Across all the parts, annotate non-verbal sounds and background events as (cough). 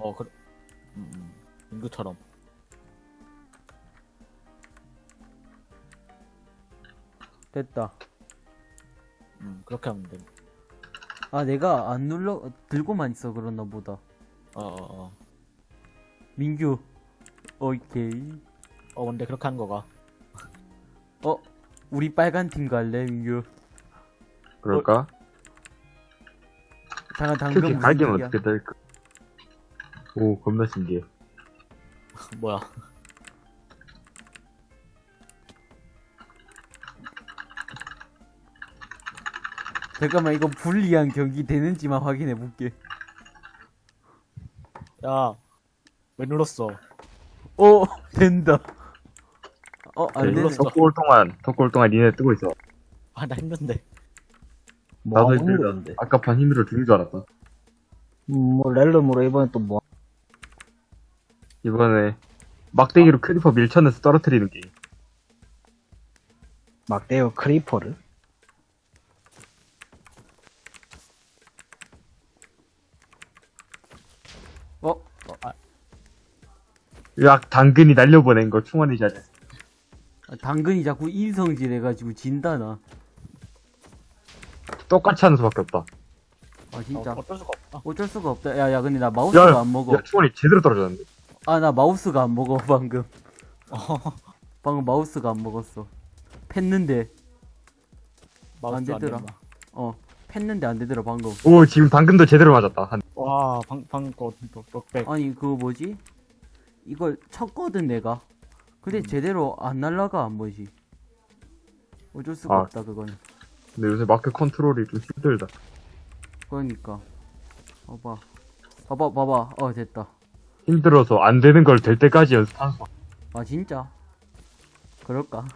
어, 그, 음, 음. 인구처럼. 됐다. 음, 그렇게 하면 돼. 아, 내가 안 눌러, 들고만 있어, 그러나 보다. 어, 어, 어. 민규. 오케이. 어, 근데 그렇게 하는 거가. 어, 우리 빨간 팀 갈래, 민규? 그럴까? 잠깐, 당근 무슨? 어떻게 될까? 오, 겁나 신기해. (laughs) 뭐야. 잠깐만, 이거 불리한 경기 되는지만 확인해 볼게. 야, 왜 눌렀어? 어, (laughs) 된다. 어, 안 네, 되네. 덕구 올 동안, 올 동안 니네 뜨고 있어. 아, 나 힘든데. 나도 뭐 힘들다. 모르겠는데. 아까 판 힘들어 죽는 줄 알았다. 음, 뭐 realm으로 이번에 또 뭐. 이번에 막대기로 creeper 밀쳐내서 떨어뜨리는 게임. 막대로 creeper를. 어, 어, 아, 야 당근이 날려보낸 거 충환이 잘해. 아, 당근이 자꾸 인성질 해가지고 진다, 나. 똑같이 하는 수밖에 없다. 아, 진짜. 어, 어쩔 수가 없다. 어쩔 수가 없다. 야, 야, 근데 나 마우스가 야, 안 먹어. 야, 충환이 제대로 떨어졌는데. 아, 나 마우스가 안 먹어, 방금. 어, 방금 마우스가 안 먹었어. 팼는데, 마우스 안 되더라. 어, 팼는데 안 되더라, 방금. 오, 지금 당근도 제대로 맞았다. 한, 와, 방, 방금 거, 또, knockback. 아니, 그거 뭐지? 이걸 쳤거든, 내가. 근데 음. 제대로 안 날라가, 안 뭐지. 어쩔 수가 아. 없다, 그거는. 근데 요새 마크 컨트롤이 좀 힘들다. 그러니까. 봐봐. 봐봐, 봐봐. 어, 됐다. 힘들어서 안 되는 걸 될 때까지 연습하는 거. 아, 진짜? 그럴까?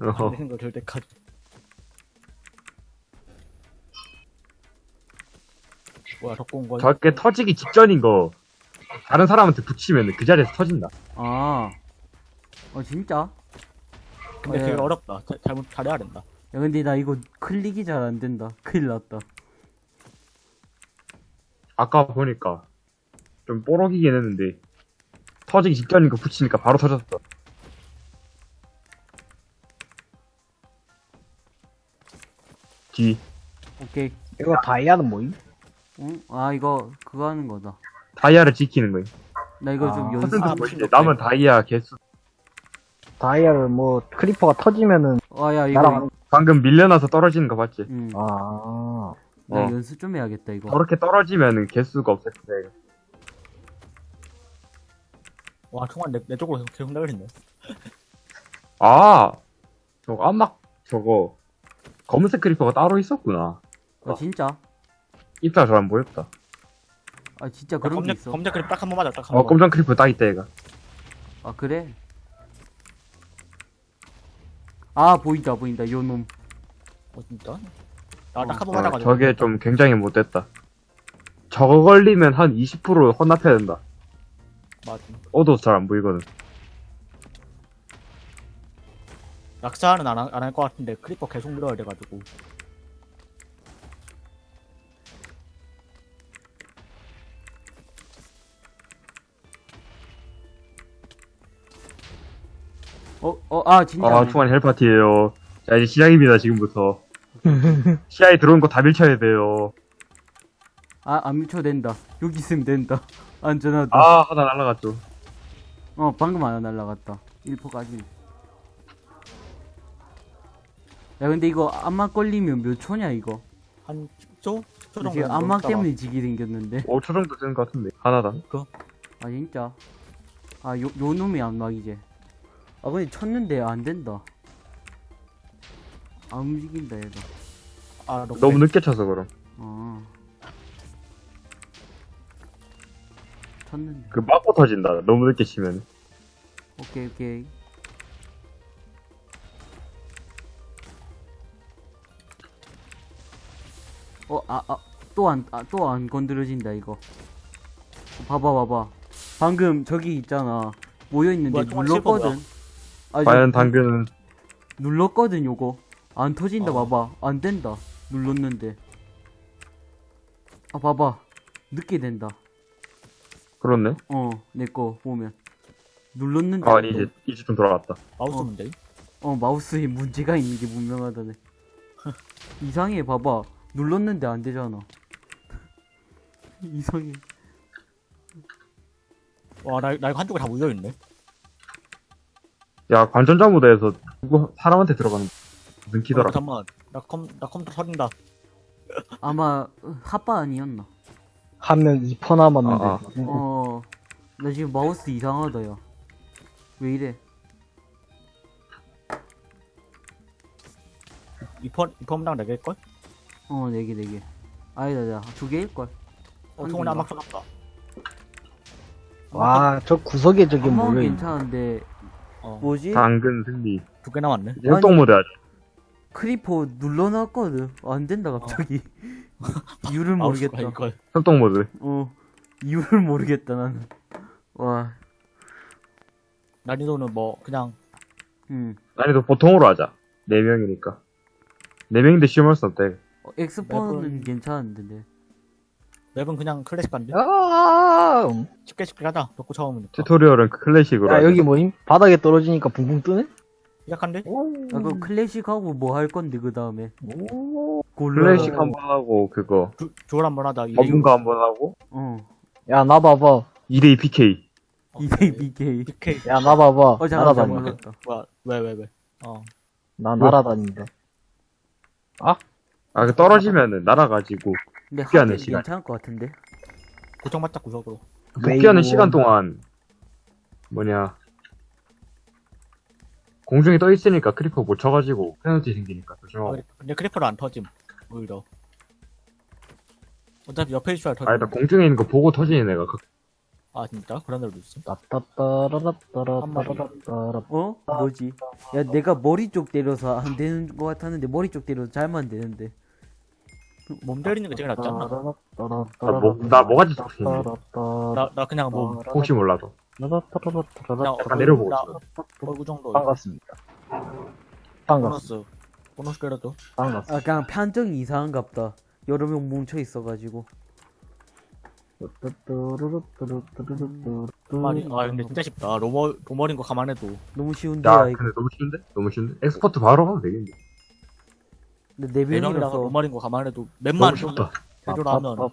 안 어, 되는 걸 될 때까지. 뭐야, 덕고 온 거야? 저게 터지기 직전인 거 다른 사람한테 붙이면 그 자리에서 터진다. 아. 어, 진짜? 근데 어, 되게 야. 어렵다. 자- 잘못, 잘해야 된다. 야, 근데 나 이거 클릭이 잘 안 된다. 큰일 났다. 아까 보니까 좀 뽀록이긴 했는데 터지기 직전인 거 붙이니까 바로 터졌어. 뒤 오케이. 이거 다이아는 뭐임? 응? 아, 이거, 그거 하는 거다. 다이아를 지키는 거임. 나 이거 좀 아. 연습, 퍼센트 아, 뭐 무슨 남은 다이아 개수 다이아를 뭐 creeper가 터지면은 아, 야, 이거. 날아가는. 방금 밀려나서 떨어지는 거 봤지? 응. 아. 나 어. 연습 좀 해야겠다, 이거. 저렇게 떨어지면은 개수가 없을 거야. 와, 정말 내, 내 쪽으로 계속 날리네. 아, 저거 암막 저거 검은색 creeper가 따로 있었구나. 아, 진짜? 입사 잘안 보였다. 아, 진짜 그런 게 검정, 있어? 검정 creeper 딱한 번 맞아, 딱한 어, 번. 검정 creeper 딱 있다 얘가. 아, 그래? 아, 보인다, 보인다, 요 놈. 어, 진짜? 아, 딱한번 어, 맞아가지고. 저게 좀 굉장히 못됐다. 저거 걸리면 한 20% 헌납해야 된다. 맞아. 어두워서 잘안 보이거든. 낙사는 안, 안할 것 같은데, creeper 계속 밀어야 돼가지고. 어, 어, 아, 진짜. 아, 충환 hell파티에요. 자, 이제 시작입니다, 지금부터. (laughs) 시야에 들어온 거 다 밀쳐야 돼요. 아, 안 미쳐 된다. 여기 있으면 된다. (laughs) 안전하다. 아, 하나 날라갔죠. 어, 방금 하나 날라갔다. 1포까지. 야, 근데 이거 암막 걸리면 몇 초냐, 이거? 한 10초? 10초 정도. 지금 암막 때문에 지게 생겼는데. 5초 정도 되는 것 같은데. 하나다. 아, 진짜? 아, 요, 요 놈이 암막이지. 아, 근데 쳤는데 안 된다. 안 움직인다, 얘가. 아. 너무 늦게 쳐서 그럼. 쳤는데. 그 맞고 터진다. 너무 늦게 치면. 오케이, 오케이. 어, 아, 아, 또 안, 아, 또 안 건드려진다, 이거. 봐봐, 봐봐. 방금 저기 있잖아. 모여있는데 뭐야, 눌렀거든. 아, 과연 저- 당근은 눌렀거든, 요거. 안 터진다, 어. 봐봐. 안 된다. 눌렀는데. 아, 봐봐. 늦게 된다. 그렇네. 어, 내 거 보면. 눌렀는데. 아, 안 이제, 돼. 이제 좀 돌아갔다. 마우스 어. 문제. 어, 마우스에 문제가 있는 게 분명하다네. (laughs) 이상해, 봐봐. 눌렀는데 안 되잖아. (laughs) 이상해. 와, 나, 나 이거 한쪽에 다 물려있네. 야, 관전자 모드에서 누구, 사람한테 들어가는 무슨 키더라. 어, 잠깐만. 나 컴, 나 컴퓨터 터진다. 아마, 핫바 아니었나? 한명 2퍼 남았는데. 아, 아. 어, 나 지금 마우스 이상하다, 야. 왜 이래? 이퍼, 이퍼랑 4개일걸? 어, 네 개, 네 개. 아니다, 나두 개일걸. 어, 한 통원에 개인가? 한막 쏟았다. 와, 저 구석에 저게 뭐야. 괜찮은데, 어, 뭐지? 당근 승리. 두 개 남았네. 하지. 크리퍼 눌러놨거든. 안 된다, 갑자기. (laughs) (laughs) 이유를 마우스가 모르겠다. 이걸. 협동 모드. 어, 이유를 모르겠다, 나는. 와, 난이도는 뭐, 그냥, 음. 난이도 보통으로 하자. 4명이니까. 4명인데 시험할 수 없대. 어, expert는 map은- 괜찮은데, 네. map은 그냥 클래식 간데? 아, 음. 쉽게 쉽게 가자. 덕구 처음이니까. tutorial은 클래식으로 야, 하자. 여기 뭐임? 바닥에 떨어지니까 붕붕 뜨네? 시작한데? 아, 그 클래식하고 뭐 할 건데, 그 다음에. 오. 골라. 클래식 한 번 하고, 그거. 주, jewel 한번 하자. 이대 전문가 한 번 하고, 어. 야, 나 봐봐. 2대2 PK. 이대 BK. PK. 야, 나 봐봐. 어, 잠깐만, 날아다닌다. 잘못했다. 뭐야, 왜, 왜, 왜. 어. 나 날아다닌다. 아, 그 떨어지면은 날아가지고, 근데 복귀하는 시간. 괜찮을 것 같은데? 고정맞자 구석으로. 복귀하는. 시간 동안, 뭐냐. 공중에 떠 있으니까 creeper 못 쳐가지고, 페널티 생기니까 아, 조심하고. 근데- 근데 creeper를 안 터짐. 오히려. 어차피 옆에 있어야 터짐. 아, 일단 공중에 있는 거 보고 터지는 애가 그- 아, 진짜? 그런 애도 있어. 따따따라라따라따라따라. 어? 뭐지? 야, 내가 머리 쪽 때려서 안 되는 것 같았는데, 머리 쪽 때려서 잘만 되는데. 몸 때리는 게 제일 낫지 않나? 나 뭐- 나 뭐가지 좋겠는데. 나, 나 그냥 몸. 혹시 몰라서. 그냥 약간 내려보고 나 있어. 얼굴 정도. 반갑습니다. 반갑습니다. 보너스. 보너스 때려도. 반갑습니다. 아, 그냥 판정이 이상한갑다. 여러 명 뭉쳐 있어가지고. 말이. 아, 근데 진짜 쉽다. normal, normal인 거 감안해도. 너무 쉬운데, 야, 야, 이거. 근데 너무 쉬운데? 너무 쉬운데? expert 바로 하면 되겠네. 근데 네 네 명이라서 명이라서. normal인 거 감안해도. map만 너무 쉽다. 해줘라 하면.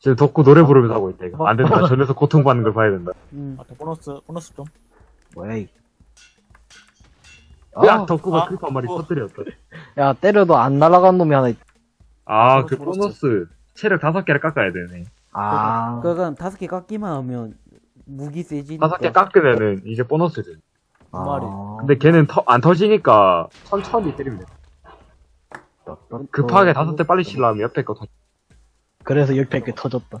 지금 덕구 노래 부르면서 하고 있다, 이거. 안 된다. 전에서 고통받는 걸 봐야 된다. 음. 아, 또 보너스, 보너스 좀. 뭐야, 이. 야, 아, 덕구가 아, creeper 한 마리 어. 터뜨렸다. 야, 때려도 안 날아간 놈이 하나 있 아, 보너스, 그 보너스. 체력 다섯 개를 깎아야 되네. 아, 그러니까 다섯 개 깎기만 하면 무기 세지니까. 다섯 개 깎으면은 이제 보너스 돼. 아. 근데 걔는 터, 안 터지니까 천천히 때리면 돼. 급하게 다섯 대 빨리 치려면 옆에 거 터. 그래서 옆에 게 터졌다.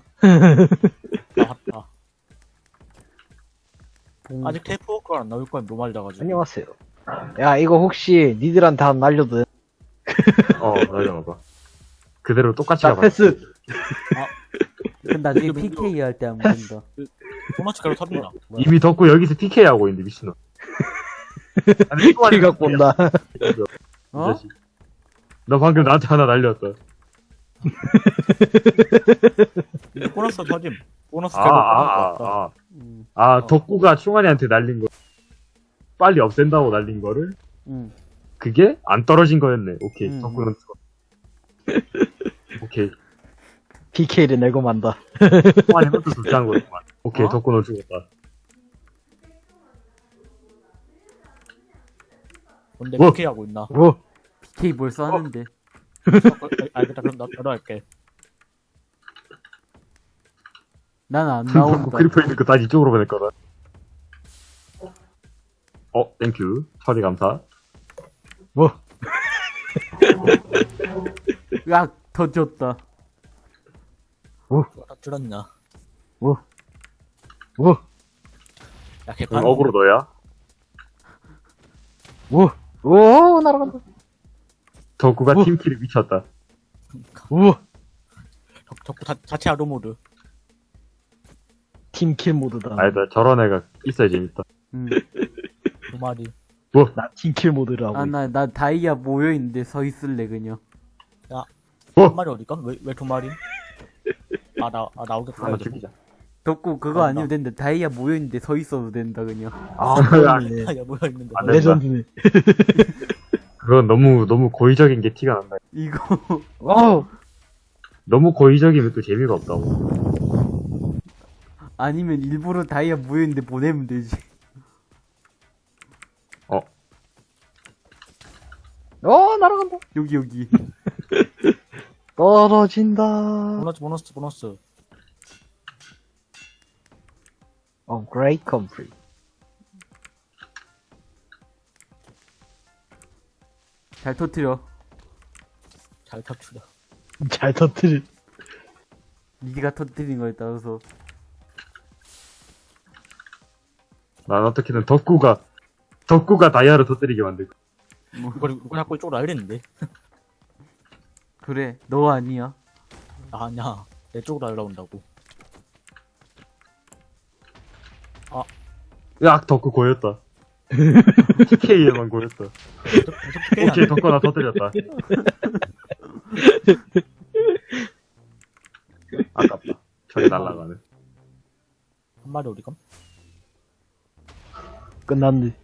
나왔다. 봉- 아직 테이프 워크가 안 나올 거야, 로말이라가지고. 안녕하세요. 야, 이거 혹시 니들한테 한 날려도 돼? 어, 날려놔봐. 그대로 똑같이 자, 가봐. 패스. 그 나중에 PK 할 때 한번 된다. 보너스 가로 터진다. 이미 덕구 여기서 TK 하고 있는데, 미친놈. (laughs) 아니, 이거 킬 갖고 온다. 이 어? 자식. 너 방금 나한테 하나 날렸다. 이제 보너스 터짐. 보너스 아, 개로 아, 아, 아, 아. 음. 아, 어. 덕구가 충환이한테 날린 거. 빨리 없앤다고 날린 거를, 음. 그게 안 떨어진 거였네. 오케이. 음. 죽어. (laughs) 오케이. PK를 내고 만다. 충환이 것도 둘째한 거였구만. 오케이. 어? 덕구는 죽었다. 뭔데 뭐? PK 하고 있나? 뭐? PK 벌써 하는데. 아, 알겠다. 그럼 나, 나도 할게. 난 안 (laughs) 나온다. creeper 있는 거 다시 이쪽으로 보낼 거다. 어, thank you. 처리 감사. 뭐? (laughs) 야, 터졌다. 다 줄었냐? 뭐? 야, 개판. 응, 어그로 너야? 뭐? 오, 날아간다. 덕구가 뭐? 팀킬이 미쳤다. 우 적, 적구 자, 자체 아로 모드. 팀킬 모드다. 아니다. 저런 애가 있어야 재밌다. 음. (laughs) 두 마리. 나 팀킬 모드라고. 아, 나, 나 다이아 모여있는데 서 있을래, 그냥. 한 어? 마리 어딜까? 왜, 왜 두 마리? 아, (laughs) 아, 나, 아, 나오겠다. 하나 죽이자. 덕구 그거 간다. 아니면 된다. 다이아 모여있는데 서 있어도 된다, 그냥. 아, 그러네. 아, 야, 뭐야, 있는데. 안 된다. 레전드네. (laughs) 그건 너무, 너무 고의적인 게 티가 난다. 이거, (laughs) wow. 너무 고의적이면 또 재미가 없다고. 아니면 일부러 다이아 모여있는데 보내면 되지. 어, 날아간다. 여기, 여기. (laughs) 떨어진다. 보너스, 보너스, 보너스. 어, great country. 잘 터트려. 잘 탈출해. 잘 터뜨리. 니가 터트린 거에 따라서. 난 어떻게든 덕구가, 덕구가 다이아를 터뜨리게 만들 거 야. 이거, 이거 자꾸 이쪽으로 알렸는데. 그래, 너 아니야. 아, (laughs) 아니야. 내 쪽으로 날라온다고. 으악, 덕구 고였다. TK에만 고였다. 오케이, 덕구 나 터뜨렸다. 아깝다. 저기 날라가네. 한 마리 어디감? 끝났네.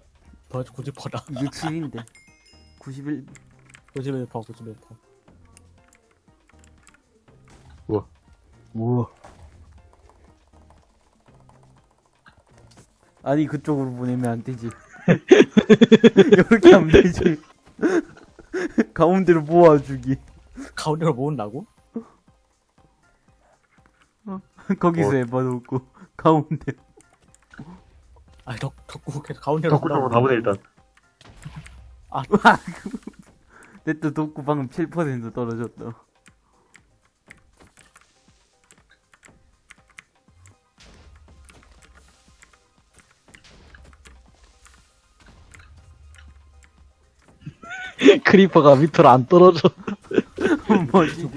더 굳이 퍼라. 이게 7인데. 91, 91퍼, 91퍼. 우와. 우와. 아니, 그쪽으로 보내면 안 되지. (laughs) 이렇게 하면 되지. (laughs) 가운데로 모아주기. 가운데로 모은다고? 거기서 어. 에봐놓고, 가운데. 아니, 덕, 덕구 계속 가운데로 덕구 쪽으로 가보네, 일단. 내또 독구 방금 7% 떨어졌다. (laughs) 크리퍼가 밑으로 안 떨어져. (laughs) 뭐지?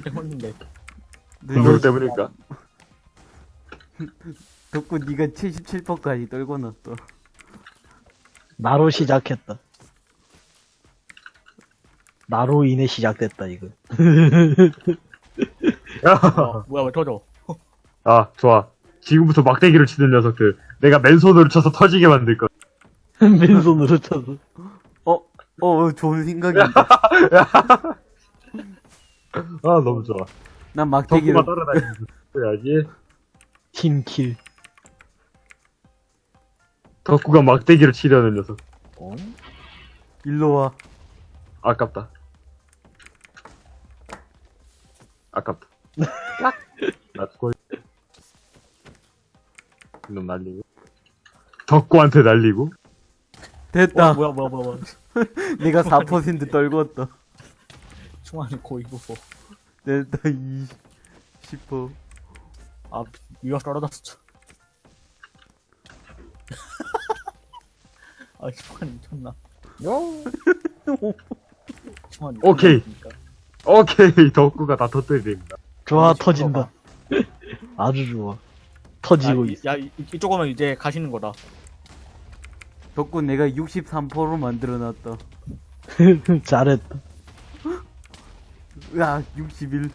누구 때문일까? 덕구 니가 77%까지 떨고 놨어. 나로 시작했다. 나로 인해 시작됐다, 이거. 어, 뭐야, 왜 터져? 아, 좋아. 지금부터 막대기를 치는 녀석들. 내가 맨손으로 쳐서 터지게 만들 거야. (laughs) 맨손으로 쳐서. 어, 어, 좋은 생각이다. (laughs) 아, 너무 좋아. 난 막대기로, 덕구가 따라다니면서 해야지. 팀킬. 덕구가 막대기를 치려는 녀석. 어? 일로 와. 아깝다. 아깝다. 나 죽어. 이놈 날리고. 덕구한테 날리고. 됐다. 어, 뭐야, 뭐야, 뭐야, 뭐야. (laughs) 내가 4% 떨궜다. 충환이 고이부고. 됐다, 2, 10%. 아, 위가 떨어졌어. (laughs) 아, 충환이 미쳤나. 미쳤나? 오케이. 덕구가 다 터뜨립니다. 좋아, 어, 터진다. 아주 좋아. 터지고 아, 이- 있어. 야, 이- 이쪽 오면 이제 가시는 거다. 덕구 내가 63%로 만들어놨다. (laughs) 잘했다. 으악, 61.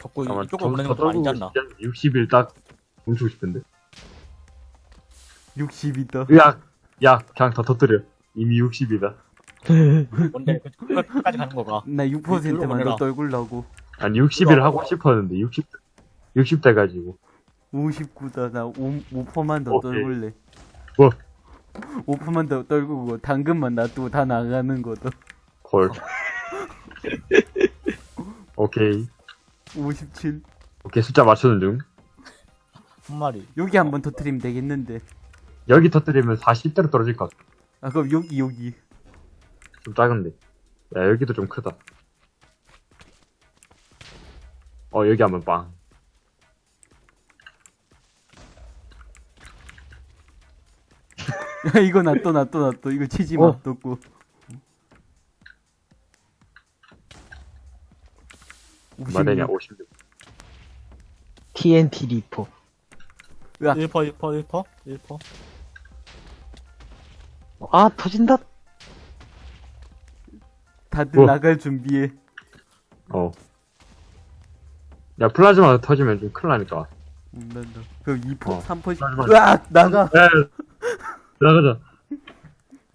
덕구 아마 이쪽으로 보내는 것도 아니지 않나. 60일 딱 멈추고 싶은데. 60이다. 으악. 야, 그냥 다 터뜨려. 이미 60이다. 뭔데, 그- 그- 끝까지 가는 거가. 나 6%만 보내라. 더 떨굴라고. 아니, 60일 하고 싶었는데, 60, 60 돼가지고. 59다. 나 5, 5%만 더 오케이. 떨굴래. 뭐? 5%만 더 떨구고 당근만 놔두고 다 나가는 거다. 헐. (laughs) 오케이. 57. 오케이, 숫자 맞추는 중. 한 마리. 여기 한 번 터트리면 되겠는데. 여기 여기 터뜨리면 40대로 떨어질 것 같아. 아 그럼 여기 여기. 좀 작은데. 야, 여기도 좀 크다. 어, 여기 한번 빵. 야 (laughs) 이거 놔둬 놔둬 놔둬. 이거 치지 마. 어. 뒀고. 56. 얼마 되냐, 56. TNT 리퍼. 으악. 1퍼, 1퍼, 1퍼? 1퍼? 아, 터진다. 다들 어. 나갈 준비해. 어. 야, 플라즈마 터지면 좀 큰일 나니까. 음, 난다. 그럼 2포, 어. 3포씩. 맞아, 맞아. 으악! 나가! 야, 나가자.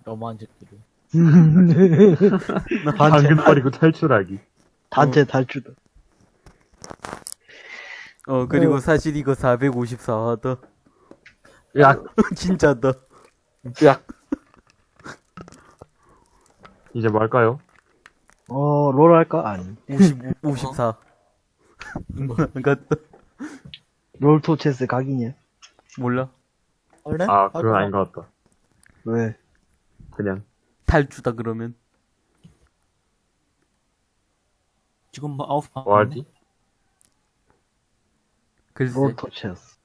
너무한 짓들이. (laughs) 단체, 당근 버리고 탈출하기. 단체 탈주다. 어, 그리고 사실 이거 454하다. 야, (laughs) 진짜다. 야. 이제 뭐 할까요? 어, 롤 할까? 아니. 55, 54. 같다. 롤토 체스 각이냐? 몰라. 원래? 아, 그건 아닌 것 같다. 왜? 그냥. 탈주다, 그러면. 지금 뭐 아홉 판. 뭐 하지? 글쎄. 롤토 체스.